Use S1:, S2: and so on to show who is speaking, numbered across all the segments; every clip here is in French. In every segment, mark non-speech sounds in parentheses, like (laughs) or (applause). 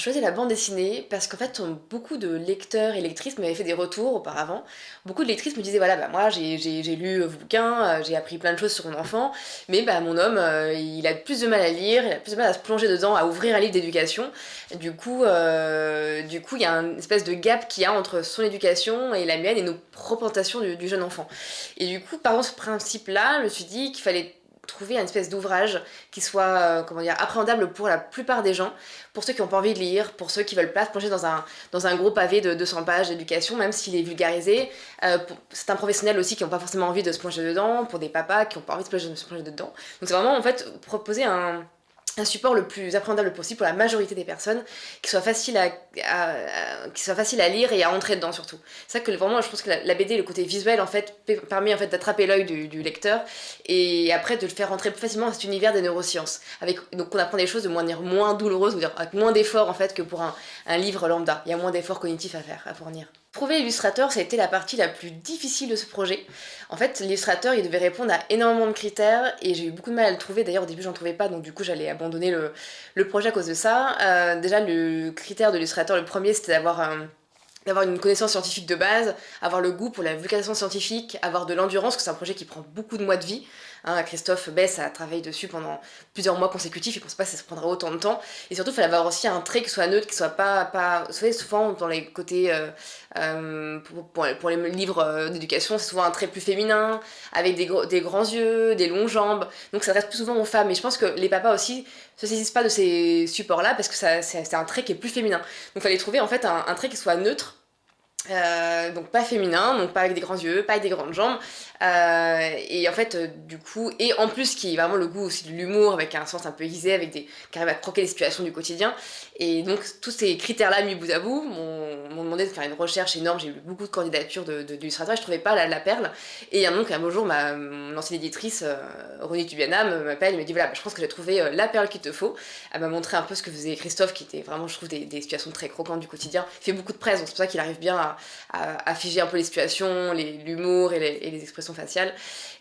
S1: Choisi la bande dessinée parce qu'en fait beaucoup de lecteurs et lectrices m'avaient fait des retours auparavant. Beaucoup de lectrices me disaient voilà bah moi j'ai lu vos bouquins, euh, j'ai appris plein de choses sur mon enfant, mais bah mon homme euh, il a plus de mal à lire, il a plus de mal à se plonger dedans, à ouvrir un livre d'éducation. Du coup euh, du coup il y a une espèce de gap qu'il y a entre son éducation et la mienne et nos représentations du, du jeune enfant. Et du coup par ce principe là je me suis dit qu'il fallait trouver une espèce d'ouvrage qui soit euh, comment dire, appréhendable pour la plupart des gens, pour ceux qui n'ont pas envie de lire, pour ceux qui veulent pas se plonger dans un, dans un gros pavé de 200 pages d'éducation, même s'il est vulgarisé. Euh, c'est un professionnel aussi qui n'ont pas forcément envie de se plonger dedans, pour des papas qui n'ont pas envie de se plonger dedans. Donc c'est vraiment en fait proposer un, un support le plus appréhendable possible pour la majorité des personnes, qui soit facile à, qui soit facile à lire et à entrer dedans surtout. C'est ça que vraiment je pense que la, BD, le côté visuel en fait, permet en fait d'attraper l'œil du, lecteur et après de le faire rentrer plus facilement dans cet univers des neurosciences. Avec, donc on apprend des choses de manière moins douloureuse, ou avec moins d'efforts en fait que pour un, un livre lambda. Il y a moins d'efforts cognitifs à faire, à fournir. Trouver l'illustrateur, ça a été la partie la plus difficile de ce projet. En fait, l'illustrateur, il devait répondre à énormément de critères et j'ai eu beaucoup de mal à le trouver. D'ailleurs, au début, j'en trouvais pas, donc du coup, j'allais abandonner le, projet à cause de ça. Euh, déjà, le critère de l'illustrateur, le premier, c'était d'avoir une connaissance scientifique de base, avoir le goût pour la vulgarisation scientifique, avoir de l'endurance, parce que c'est un projet qui prend beaucoup de mois de vie. Hein, Christophe Bess a travaillé dessus pendant plusieurs mois consécutifs, il pense pas que ça prendra autant de temps. Et surtout, il fallait avoir aussi un trait qui soit neutre, qui soit pas... pas... Vous savez, souvent, dans les côtés... Euh, euh, pour, les livres euh, d'éducation, c'est souvent un trait plus féminin, avec des, des grands yeux, des longues jambes. Donc ça reste plus souvent aux femmes. Et je pense que les papas aussi se saisissent pas de ces supports-là, parce que c'est un trait qui est plus féminin. Donc il fallait trouver en fait un trait qui soit neutre, euh, donc pas féminin, donc pas avec des grands yeux, pas avec des grandes jambes, euh, et en fait, euh, du coup, et en plus qui est vraiment le goût aussi de l'humour, avec un sens un peu aiguisé, avec des, qui arrive à croquer les situations du quotidien, et donc tous ces critères-là mis bout à bout m'ont demandé de faire une recherche énorme, j'ai eu beaucoup de candidatures d'illustrateurs, de, je trouvais pas la, perle, et donc un beau jour, ma, mon ancienne éditrice, Ronnie Tubiana, m'appelle et me dit voilà, je pense que j'ai trouvé la perle qu'il te faut, elle m'a montré un peu ce que faisait Christophe, qui était vraiment, je trouve, des, des situations très croquantes du quotidien, il fait beaucoup de presse, donc c'est pour ça qu'il arrive bien à à, figer un peu les situations, l'humour et, les expressions faciales.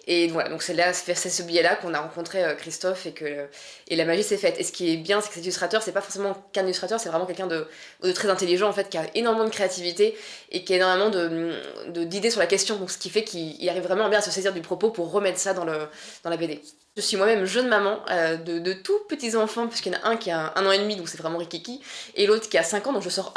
S1: Et voilà, donc c'est ce biais-là qu'on a rencontré euh, Christophe et que et la magie s'est faite. Et ce qui est bien, c'est que cet illustrateur, c'est pas forcément qu'un illustrateur, c'est vraiment quelqu'un de, de, très intelligent en fait, qui a énormément de créativité et qui a énormément d'idées de, sur la question. Donc ce qui fait qu'il arrive vraiment bien à se saisir du propos pour remettre ça dans, le, dans la BD. Je suis moi-même jeune maman euh, de, tout petits enfants, puisqu'il y en a un qui a un an et demi, donc c'est vraiment rikiki, et l'autre qui a 5 ans, donc je sors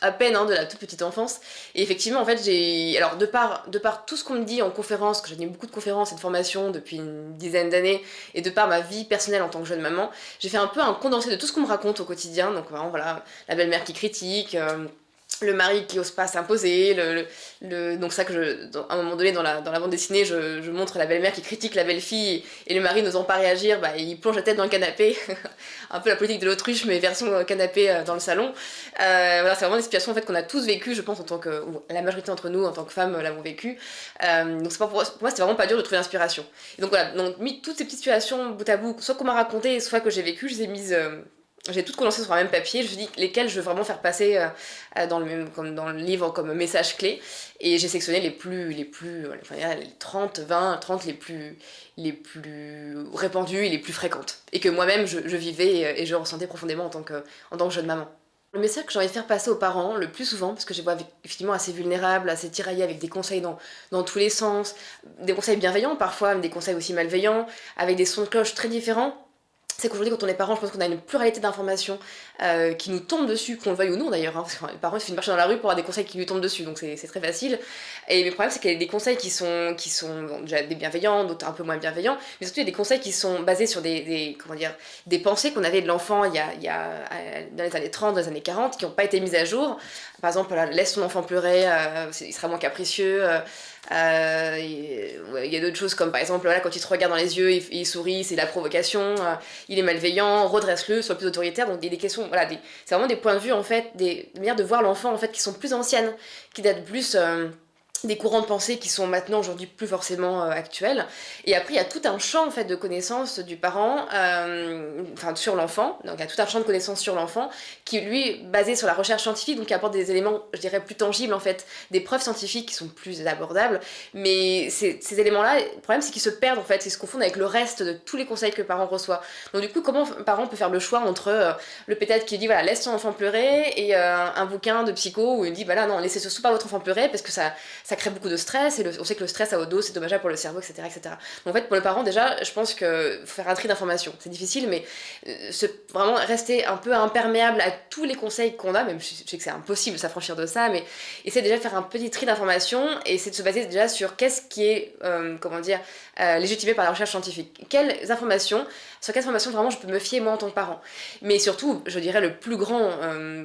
S1: à peine hein, de la toute petite enfance. Et effectivement, en fait, j'ai... Alors, de par, tout ce qu'on me dit en conférence, que j'ai donné beaucoup de conférences et de formations depuis une dizaine d'années, et de par ma vie personnelle en tant que jeune maman, j'ai fait un peu un condensé de tout ce qu'on me raconte au quotidien. Donc, vraiment, voilà, la belle-mère qui critique... Euh, le mari qui ose pas s'imposer, le, donc ça que je, à un moment donné dans la, dans la bande dessinée, je, montre la belle-mère qui critique la belle-fille et le mari n'osant pas réagir, bah, il plonge la tête dans le canapé, (laughs) un peu la politique de l'autruche mais version canapé euh, dans le salon. Euh, voilà, c'est vraiment des situations en fait qu'on a tous vécues, je pense en tant que, la majorité d'entre nous en tant que femmes l'avons vécu. Euh, donc pas pour, moi c'était vraiment pas dur de trouver l'inspiration. Donc voilà, donc mis toutes ces petites situations bout à bout, soit qu'on m'a raconté, soit que j'ai vécu, je les ai mises j'ai toutes condensé sur un même papier, je me suis dit lesquelles je veux vraiment faire passer euh, euh, dans, le, comme dans le livre comme message clé, et j'ai sélectionné les plus, les plus, enfin, les 30, 20, 30 les plus, les plus répandues et les plus fréquentes, et que moi-même je, vivais et, je ressentais profondément en tant que, en tant que jeune maman. Le message que j'ai envie de faire passer aux parents, le plus souvent, parce que je les vois effectivement assez vulnérables, assez tiraillés avec des conseils dans, dans tous les sens, des conseils bienveillants parfois, mais des conseils aussi malveillants, avec des sons de cloche très différents, c'est qu'aujourd'hui quand on est parent, je pense qu'on a une pluralité d'informations euh, qui nous tombent dessus, qu'on le veuille ou non d'ailleurs, hein, parce que les parents il suffit de marcher dans la rue pour avoir des conseils qui lui tombent dessus, donc c'est très facile. Et le problème c'est qu'il y a des conseils qui sont, déjà des bienveillants, d'autres un peu moins bienveillants, mais surtout il y a des conseils qui sont basés sur des, comment dire, des pensées qu'on avait de l'enfant il, y a, euh, dans les années 30, dans les années 40, qui n'ont pas été mises à jour. Par exemple, laisse ton enfant pleurer, euh, il sera moins capricieux. Euh, il y a d'autres choses comme par exemple quand il te regarde dans les yeux, il, sourit, c'est la provocation, euh, il est malveillant, redresse-le, sois plus autoritaire. Donc des, des questions, voilà, c'est vraiment des points de vue en fait, des, manières de voir l'enfant en fait qui sont plus anciennes, qui datent plus. Euh, des courants de pensée qui sont maintenant aujourd'hui plus forcément euh, actuels. Et après, il y a tout un champ en fait de connaissances du parent, euh, enfin sur l'enfant. Donc il y a tout un champ de connaissances sur l'enfant qui lui basé sur la recherche scientifique, donc qui apporte des éléments, je dirais, plus tangibles en fait, des preuves scientifiques qui sont plus abordables. Mais ces, éléments-là, le problème c'est qu'ils se perdent en fait, ils se confondent avec le reste de tous les conseils que le parent reçoit. Donc du coup, comment un parent peut faire le choix entre euh, le pétêtre qui dit voilà laisse ton enfant pleurer et un bouquin de psycho où il dit voilà non laissez surtout pas votre enfant pleurer parce que ça crée beaucoup de stress, et on sait que le stress à haut dos c'est dommageable pour le cerveau, etc., etc. Donc en fait, pour le parent, déjà, je pense que faut faire un tri d'informations. C'est difficile, mais euh, vraiment rester un peu imperméable à tous les conseils qu'on a, même je sais que c'est impossible de s'affranchir de ça, mais essayer déjà de faire un petit tri d'informations et essayer de se baser déjà sur qu'est-ce qui est, euh, comment dire, euh, légitimé par la recherche scientifique. Quelles informations, sur quelles informations vraiment je peux me fier moi en tant que parent. Mais surtout, je dirais le plus grand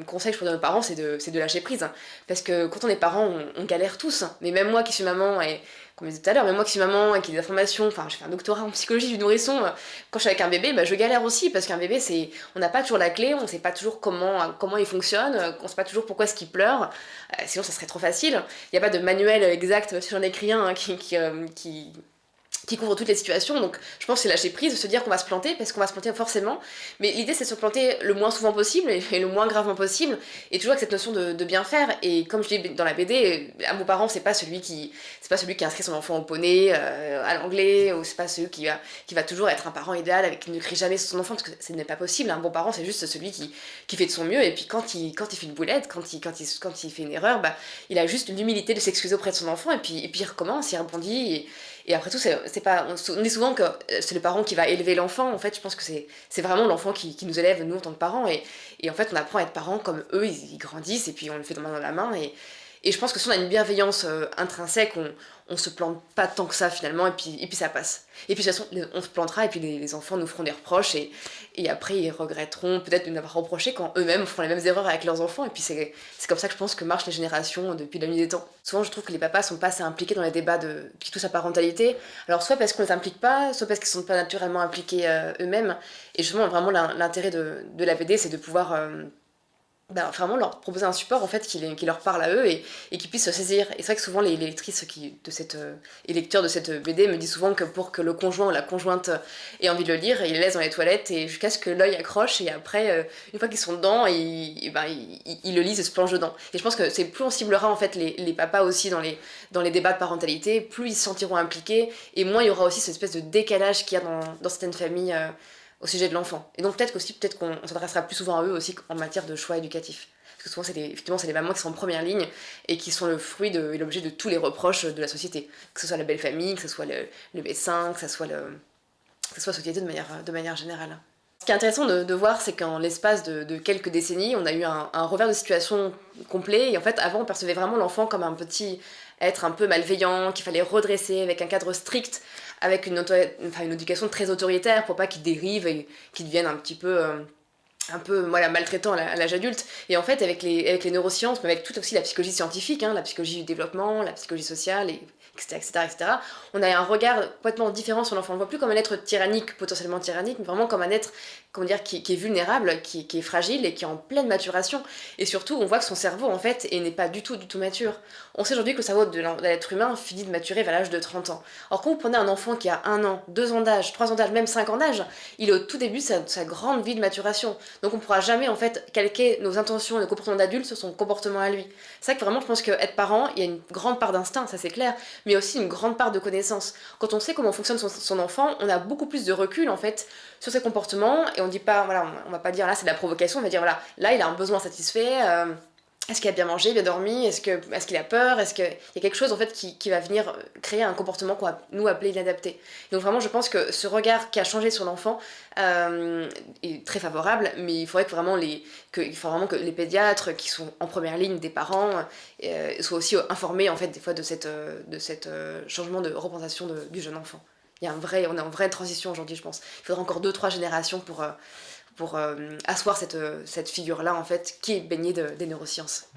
S1: conseil que je peux donner aux parents, c'est de, de lâcher prise. Hein. parce que quand on est parent, on, on galère tous. Hein. Mais même moi qui suis maman, et comme je disais tout à l'heure, même moi qui suis maman et qui ai des informations, enfin je fais un doctorat en psychologie du nourrisson, euh, quand je suis avec un bébé, bah, je galère aussi parce qu'un bébé, c'est, on n'a pas toujours la clé, on sait pas toujours comment, comment il fonctionne, euh, on sait pas toujours pourquoi est-ce qu'il pleure, euh, sinon ça serait trop facile. Il n'y a pas de manuel exact, si j'en écris un, hein, qui qui couvre toutes les situations, donc je pense que c'est lâcher prise, de se dire qu'on va se planter, parce qu'on va se planter forcément, mais l'idée c'est de se planter le moins souvent possible, et le moins gravement possible, et toujours avec cette notion de, bien faire, et comme je dis dans la BD, à mon parent c'est pas celui qui c'est pas celui qui inscrit son enfant au poney, euh, à l'anglais, ou c'est pas celui qui va, qui va toujours être un parent idéal, avec qui ne crie jamais sur son enfant, parce que ce n'est pas possible, un bon parent c'est juste celui qui, qui fait de son mieux, et puis quand il, quand il fait une boulette, quand il, quand il, quand il fait une erreur, bah, il a juste l'humilité de s'excuser auprès de son enfant, et puis, et puis il recommence, il rebondit, et après tout, c'est pas. On, dit souvent que euh, c'est le parent qui va élever l'enfant. En fait, je pense que c'est vraiment l'enfant qui, nous élève, nous, en tant que parents. Et, et, en fait, on apprend à être parents comme eux, ils, grandissent, et puis on le fait de main dans la main. Et, et je pense que si on a une bienveillance euh, intrinsèque, on, on se plante pas tant que ça finalement, et puis, et puis ça passe. Et puis de toute façon, on se plantera, et puis les, enfants nous feront des reproches, et, et après ils regretteront peut-être de nous avoir reproché quand eux-mêmes feront les mêmes erreurs avec leurs enfants, et puis c'est comme ça que je pense que marchent les générations depuis la nuit des temps. Souvent je trouve que les papas sont pas assez impliqués dans les débats de, qui touchent à parentalité, alors soit parce qu'on les implique pas, soit parce qu'ils sont pas naturellement impliqués euh, eux-mêmes, et justement vraiment l'intérêt de, de la BD c'est de pouvoir... Euh, bah, vraiment leur proposer un support en fait qui, leur parle à eux et, qui puissent se saisir. Et c'est vrai que souvent les, lectrices qui, de cette, euh, et lecteurs de cette BD me disent souvent que pour que le conjoint ou la conjointe ait envie de le lire, ils les laissent dans les toilettes et jusqu'à ce que l'œil accroche et après, euh, une fois qu'ils sont dedans, ils, ben, ils, le lisent et se plongent dedans. Et je pense que c'est plus on ciblera en fait les, les, papas aussi dans les, dans les débats de parentalité, plus ils se sentiront impliqués et moins il y aura aussi cette espèce de décalage qu'il y a dans, certaines familles. Euh, au sujet de l'enfant. Et donc peut-être qu'aussi, peut-être qu'on s'adressera plus souvent à eux aussi en matière de choix éducatif. Parce que souvent, c'est effectivement, c'est les mamans qui sont en première ligne et qui sont le fruit de, et l'objet de tous les reproches de la société. Que ce soit la belle famille, que ce soit le, le médecin, que ce soit, le, que soit la société de manière, de manière générale. Ce qui est intéressant de, voir, c'est qu'en l'espace de, quelques décennies, on a eu un, revers de situation complet. Et en fait, avant, on percevait vraiment l'enfant comme un petit être un peu malveillant, qu'il fallait redresser avec un cadre strict, avec une, enfin, éducation très autoritaire pour pas qu'il dérive et qu'il devienne un petit peu... Un peu maltraitant à l'âge adulte. Et en fait, avec les, avec les neurosciences, mais avec toute aussi la psychologie scientifique, hein, la psychologie du développement, la psychologie sociale, et etc., etc., on a un regard complètement différent sur l'enfant. On ne voit plus comme un être tyrannique, potentiellement tyrannique, mais vraiment comme un être comment dire, qui, est vulnérable, qui, est fragile et qui est en pleine maturation. Et surtout, on voit que son cerveau, en fait, n'est pas du tout, du tout mature. On sait aujourd'hui que le cerveau de l'être humain finit de maturer vers l'âge de 30 ans. Or, quand vous prenez un enfant qui a un an, deux ans d'âge, trois ans d'âge, même cinq ans d'âge, il est au tout début de sa, grande vie de maturation. Donc on pourra jamais, en fait, calquer nos intentions et nos comportements d'adulte sur son comportement à lui. C'est vrai que vraiment, je pense qu'être parent, il y a une grande part d'instinct, ça c'est clair, mais aussi une grande part de connaissance. Quand on sait comment fonctionne son, enfant, on a beaucoup plus de recul en fait sur ses comportements et on dit pas, voilà, on, va pas dire là c'est de la provocation, on va dire voilà, là il a un besoin satisfait, euh, est-ce qu'il a bien mangé, bien dormi? Est-ce qu'il est a peur? Est-ce qu'il y a quelque chose en fait qui, qui va venir créer un comportement qu'on va nous appeler inadapté Donc vraiment je pense que ce regard qui a changé sur l'enfant euh, est très favorable, mais il faudrait que vraiment les, que, il faut vraiment que les pédiatres qui sont en première ligne des parents euh, soient aussi informés en fait des fois de cette, de cette euh, changement de représentation du jeune enfant. Il y a un vrai, on est en vraie transition aujourd'hui je pense. Il faudra encore 2-3 générations pour pour euh, asseoir cette, cette figure-là, en fait, qui est baignée de, des neurosciences.